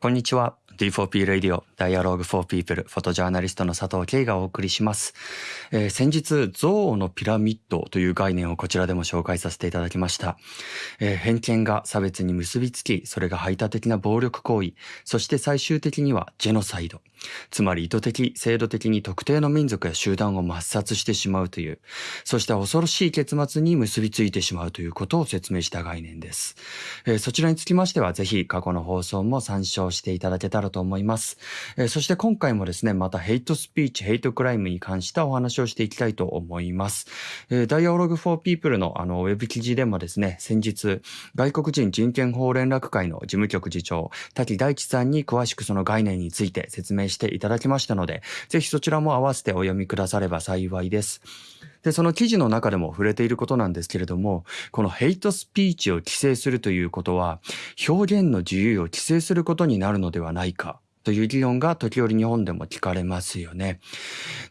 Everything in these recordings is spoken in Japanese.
こんにちは。D4P Radio Dialogue for People フォトジャーナリストの佐藤慶がお送りします。えー先日、憎悪のピラミッドという概念をこちらでも紹介させていただきました。えー偏見が差別に結びつき、それが排他的な暴力行為、そして最終的にはジェノサイド。つまり意図的、制度的に特定の民族や集団を抹殺してしまうという、そして恐ろしい結末に結びついてしまうということを説明した概念です。えーそちらにつきましては、ぜひ過去の放送も参照していただけたらと思います。えーそして今回もですね、またヘイトスピーチ、ヘイトクライムに関したお話をしていきたいと思います。えー、Dialogue for People のあのウェブ記事でもですね、先日、外国人人権法連絡会の事務局次長、滝大地さんに詳しくその概念について説明していただきましたので、ぜひそちらも合わせてお読みくだされば幸いです。で、その記事の中でも触れていることなんですけれども、このヘイトスピーチを規制するということは、表現の自由を規制することになるのではないか。という議論が時折日本でも聞かれますよね。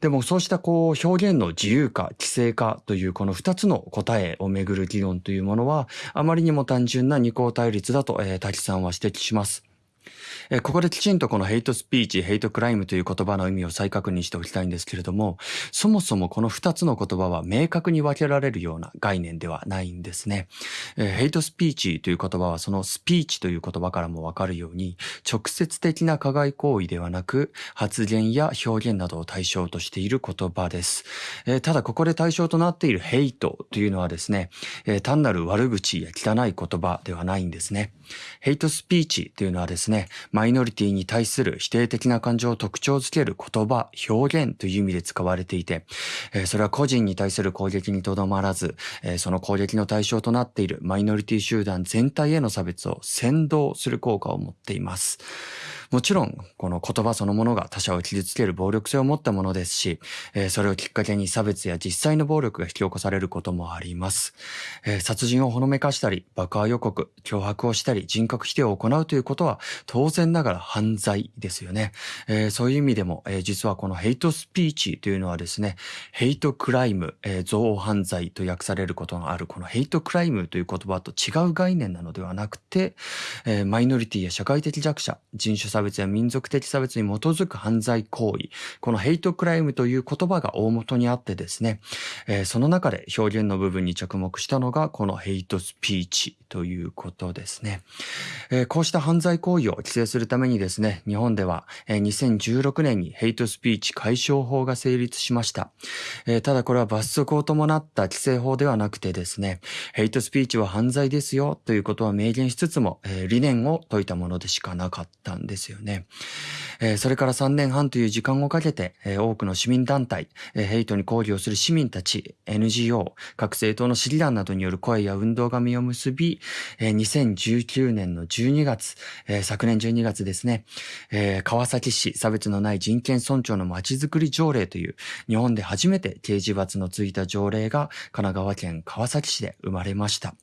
でもそうしたこう表現の自由か規制かというこの二つの答えをめぐる議論というものはあまりにも単純な二項対立だと、えー、滝さんは指摘します。ここできちんとこのヘイトスピーチ、ヘイトクライムという言葉の意味を再確認しておきたいんですけれども、そもそもこの二つの言葉は明確に分けられるような概念ではないんですね。ヘイトスピーチという言葉はそのスピーチという言葉からもわかるように、直接的な加害行為ではなく、発言や表現などを対象としている言葉です。ただここで対象となっているヘイトというのはですね、単なる悪口や汚い言葉ではないんですね。ヘイトスピーチというのはですね、マイノリティに対する否定的な感情を特徴づける言葉、表現という意味で使われていて、えそれは個人に対する攻撃にとどまらず、えその攻撃の対象となっているマイノリティ集団全体への差別を先導する効果を持っています。もちろん、この言葉そのものが他者を傷つける暴力性を持ったものですし、えーそれをきっかけに差別や実際の暴力が引き起こされることもあります。えー殺人をほのめかしたり、爆破予告、脅迫をしたり、人格否定を行うということは当然ながら犯罪ですよね。えーそういう意味でも、えー実はこのヘイトスピーチというのはですね、ヘイトクライム、えー憎悪犯罪と訳されることがあるこのヘイトクライムという言葉と違う概念なのではなくて、えーマイノリティや社会的弱者、人種差差別や民族的差別に基づく犯罪行為、このヘイトクライムという言葉が大元にあってですね、えーその中で表現の部分に着目したのがこのヘイトスピーチ。ということですね。えーこうした犯罪行為を規制するためにですね、日本では、えー2016年にヘイトスピーチ解消法が成立しました。えーただこれは罰則を伴った規制法ではなくてですね、ヘイトスピーチは犯罪ですよということは明言しつつも、えー理念を説いたものでしかなかったんですよね。えーそれから3年半という時間をかけて、えー多くの市民団体、えーヘイトに抗議をする市民たち、NGO、各政党の市議団などによる声や運動が実を結び、えー2019年の12月、えー昨年12月ですね、えー川崎市差別のない人権尊重のまちづくり条例という日本で初めて刑事罰のついた条例が神奈川県川崎市で生まれました。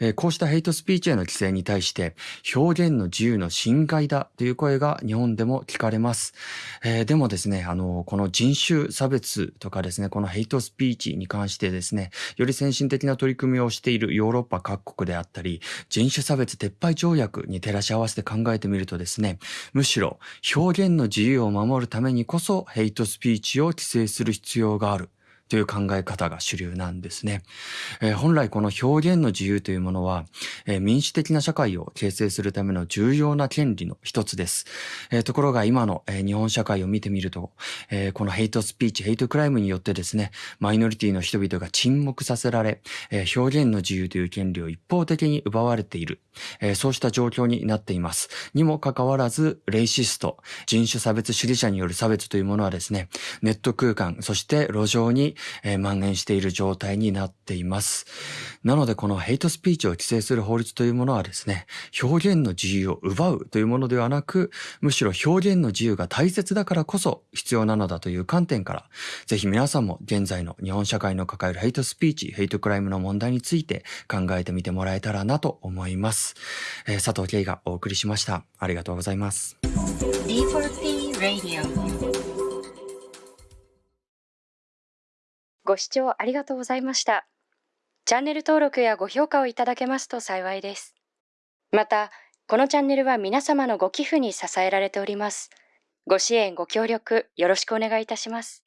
えこうしたヘイトスピーチへの規制に対して表現の自由の侵害だという声が日本でも聞かれます。えーでもですね、あの、この人種差別とかですね、このヘイトスピーチに関してですね、より先進的な取り組みをしているヨーロッパ各国であったり、人種差別撤廃条約に照らし合わせて考えてみるとですね、むしろ表現の自由を守るためにこそヘイトスピーチを規制する必要がある。という考え方が主流なんですね。えー本来この表現の自由というものは、えー民主的な社会を形成するための重要な権利の一つです。えーところが今の、えー日本社会を見てみると、えーこのヘイトスピーチ、ヘイトクライムによってですね、マイノリティの人々が沈黙させられ、えー表現の自由という権利を一方的に奪われている、えーそうした状況になっています。にもかかわらず、レイシスト、人種差別主義者による差別というものはですね、ネット空間、そして路上に、えー蔓延している状態になっています。なので、このヘイトスピーチを規制する法律というものはですね、表現の自由を奪うというものではなく、むしろ表現の自由が大切だからこそ必要なのだという観点から、ぜひ皆さんも現在の日本社会の抱えるヘイトスピーチ、ヘイトクライムの問題について考えてみてもらえたらなと思います。えー佐藤慧がお送りしました。ありがとうございます。D4P Radio ご視聴ありがとうございました。チャンネル登録やご評価をいただけますと幸いです。また、このチャンネルは皆様のご寄付に支えられております。ご支援、ご協力、よろしくお願いいたします。